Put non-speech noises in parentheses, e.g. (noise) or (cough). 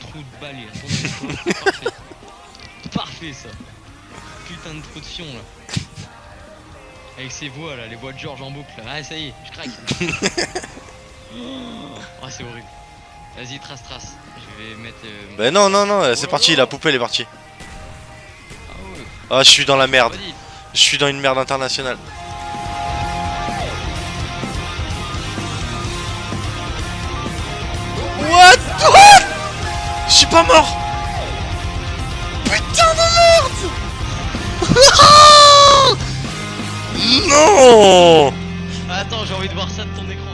trou de balle, il le trou. (laughs) Parfait. Parfait ça. Putain de trou de fion là. Avec ses voix là, les voix de George en boucle. Ah ça y est, je craque. oh (laughs) c'est horrible. Vas-y trace trace. Je vais mettre. euh, Bah non, non, non, c'est Oh parti, là la là. poupée elle est partie. Ah ouais. Ah, je suis dans la merde. Je suis dans une merde internationale. Pas mort Putain de merde Non Attends, j'ai envie de voir ça de ton écran.